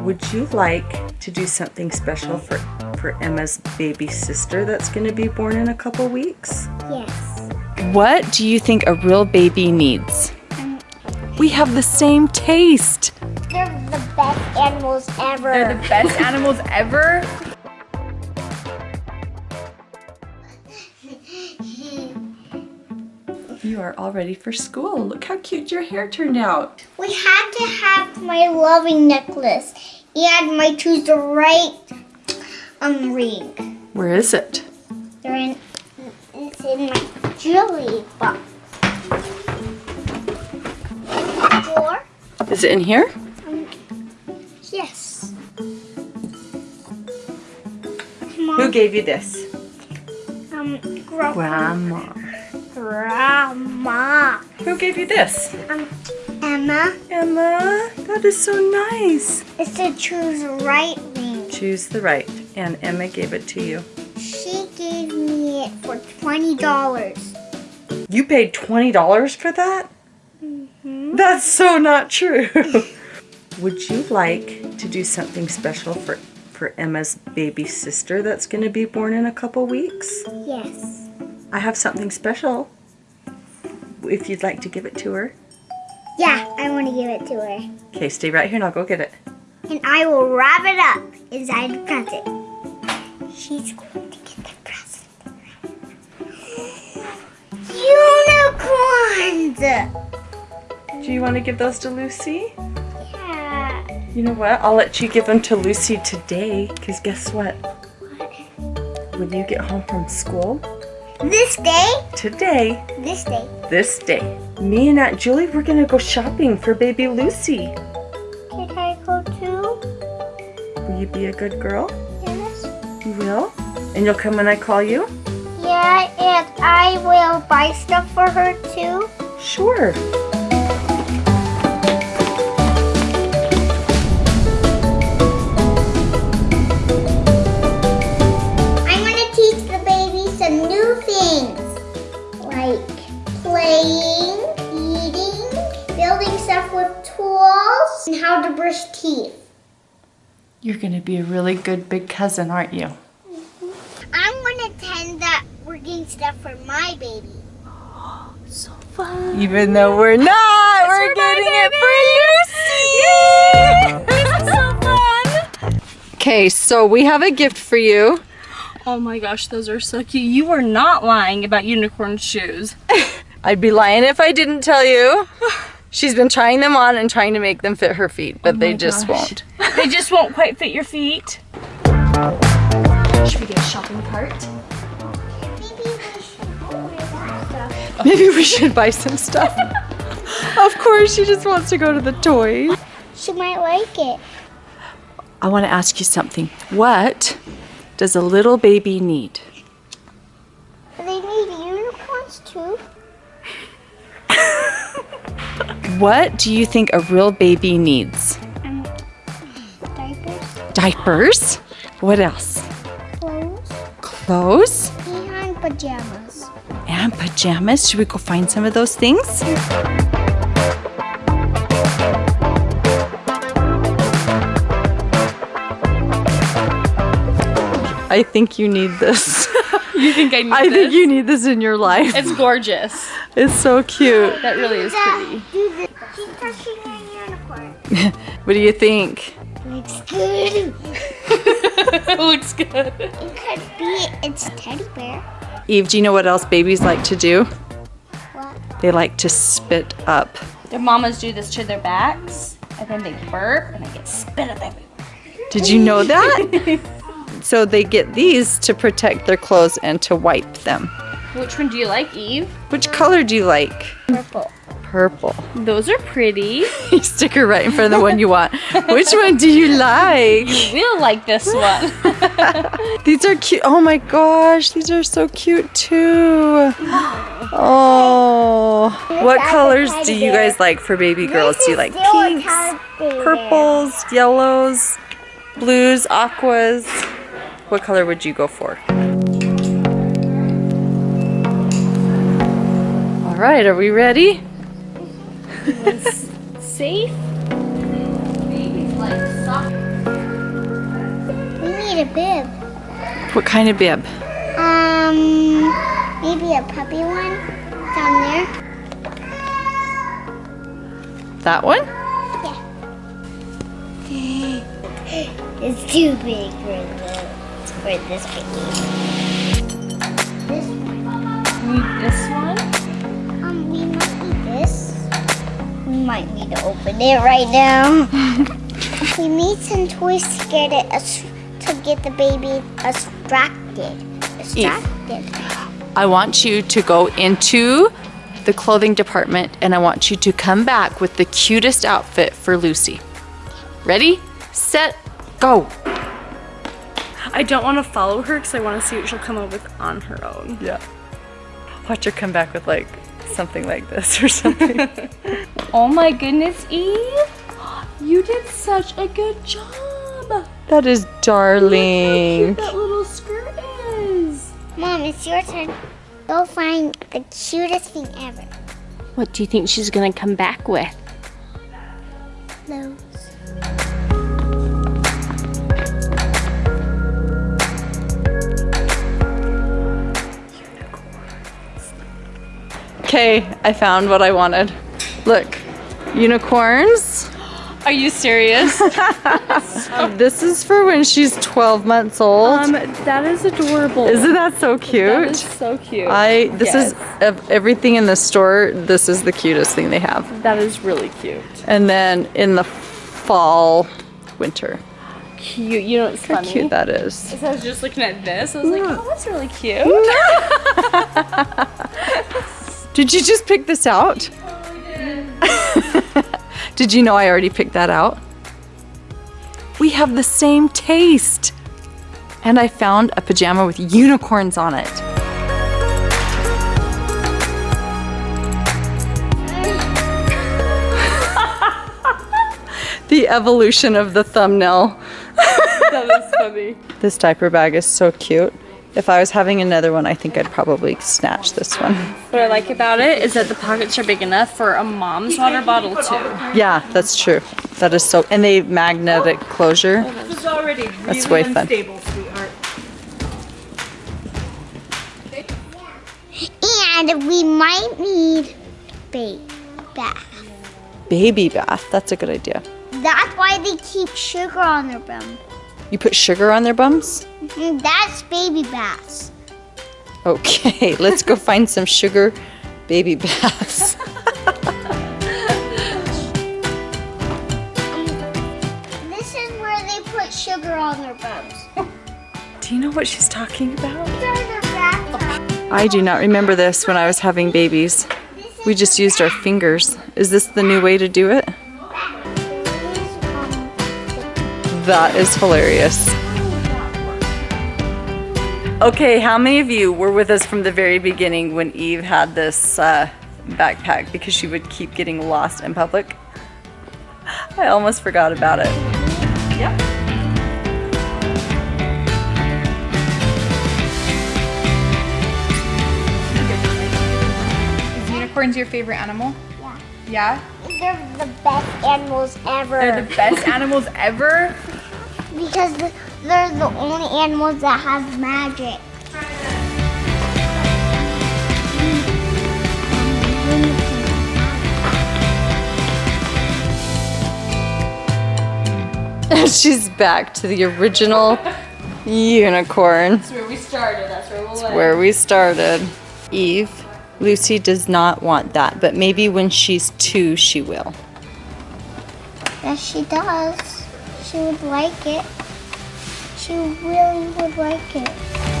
Mm. Would you like to do something special for, for Emma's baby sister that's going to be born in a couple weeks? Yes. What do you think a real baby needs? Um, we have the same taste. They're the best animals ever. They're the best animals ever. You are all ready for school. Look how cute your hair turned out. We had to have my loving necklace and my choose the right um ring. Where is it? They're in it's in my jewelry box. Drawer? Is it in here? Yes. Who gave you this? Um Grandma. Grandma. Grandma. Who gave you this? Um Emma. Emma. That is so nice. It's the choose right ring. Choose the right. And Emma gave it to you. She gave me it for twenty dollars. You paid $20 for that? That's so not true. Would you like to do something special for, for Emma's baby sister that's going to be born in a couple weeks? Yes. I have something special. If you'd like to give it to her. Yeah, I want to give it to her. Okay, stay right here and I'll go get it. And I will wrap it up inside the present. She's going to get the present. Unicorns! Do you want to give those to Lucy? Yeah. You know what? I'll let you give them to Lucy today. Because guess what? When you get home from school, This day, today, this day, this day, me and Aunt Julie, we're going to go shopping for baby Lucy. can I go too? Will you be a good girl? Yes. You will? And you'll come when I call you? Yeah, and I will buy stuff for her too. Sure. Things. Like playing, eating, building stuff with tools, and how to brush teeth. You're going to be a really good big cousin, aren't you? Mm-hmm. I'm gonna tend that working stuff for my baby. So fun. Even though we're not, we're getting it for Lucy! Yay! so fun! Okay, so we have a gift for you. Oh my gosh, those are so cute. You are not lying about unicorn shoes. I'd be lying if I didn't tell you. She's been trying them on and trying to make them fit her feet, but oh they just won't. They just won't quite fit your feet. Should we get a shopping cart? Maybe we should go with that stuff. Maybe we should buy some stuff. of course, she just wants to go to the toys. She might like it. I want to ask you something. What does a little baby need? They need unicorns too. What do you think a real baby needs? Um, diapers, Diapers? What else? clothes, Clothes and pajamas. and pajamas. Should we go find some of those things? I think you need this. You think I need this? I this? think you need this in your life. It's gorgeous. It's so cute. That really is pretty. Do this. She's touching a unicorn. What do you think? Looks good. Looks good. It could be its teddy bear. Eve, do you know what else babies like to do? What? They like to spit up. Their mamas do this to their backs, and then they burp, and they get spit up everywhere. Did you know that? So they get these to protect their clothes and to wipe them. Which one do you like, Eve? Which color do you like? Purple. Purple. Those are pretty. You stick her right in front of the one you want. Which one do you like? You will like this one. These are cute. Oh my gosh, these are so cute too. Oh. What colors do you guys like for baby girls? Do you like This is still a pinks, purples, yellows, blues, aquas? What color would you go for? All right, are we ready? Safe. Babies like soccer. need a bib. What kind of bib? Um, maybe a puppy one down there. That one? Yeah. it's too big for the for this baby. This one. Need this one? Um, we might need this. We might need to open it right now. we need some toys to get it as, to get the baby distracted. Distracted. I want you to go into the clothing department and I want you to come back with the cutest outfit for Lucy. Ready, set, go. I don't want to follow her because I want to see what she'll come up with on her own. Yeah. Watch her come back with like something like this or something. Oh my goodness, Eve! You did such a good job! that is How darling. cute that little skirt is! Mom, it's your turn. Go find the cutest thing ever. What do you think she's gonna come back with? Nose. Okay, I found what I wanted. Look, unicorns. Are you serious? This is for when she's 12 months old. um, that is adorable. Isn't that so cute? is so cute. I this is of everything in the store. This is the cutest thing they have. That is really cute. And then in the fall, winter. Cute. You know what's How funny? cute that is. So I was just looking at this. I was like, oh, that's really cute. Did you just pick this out? Did you know I already picked that out? We have the same taste. And I found a pajama with unicorns on it. the evolution of the thumbnail. that is funny. This diaper bag is so cute. If I was having another one, I think I'd probably snatch this one. What I like about it is that the pockets are big enough for a mom's water bottle too. Yeah, that's true. That is so, and they magnetic closure. It's already That's really way fun. unstable, sweetheart. And we might need baby bath. Baby bath. That's a good idea. That's why they keep sugar on their bum. You put sugar on their bums? Mm, That's baby bass. Okay, let's go find some sugar baby bass. This is where they put sugar on their bums. Do you know what she's talking about? These are their bathtubs. I do not remember this when I was having babies. We just used our fingers. Is this the new way to do it? That is hilarious. Okay, how many of you were with us from the very beginning when Eve had this uh, backpack because she would keep getting lost in public? I almost forgot about it. Yep. Is unicorns your favorite animal? Yeah. Yeah? They're the best animals ever. They're the best animals ever. because th- they're the only animals that have magic. She's back to the original unicorn. That's where we started. That's where we'll where we started. Eve, Lucy does not want that, but maybe when she's two, she will. Yes, she does. She would like it. She really would like it.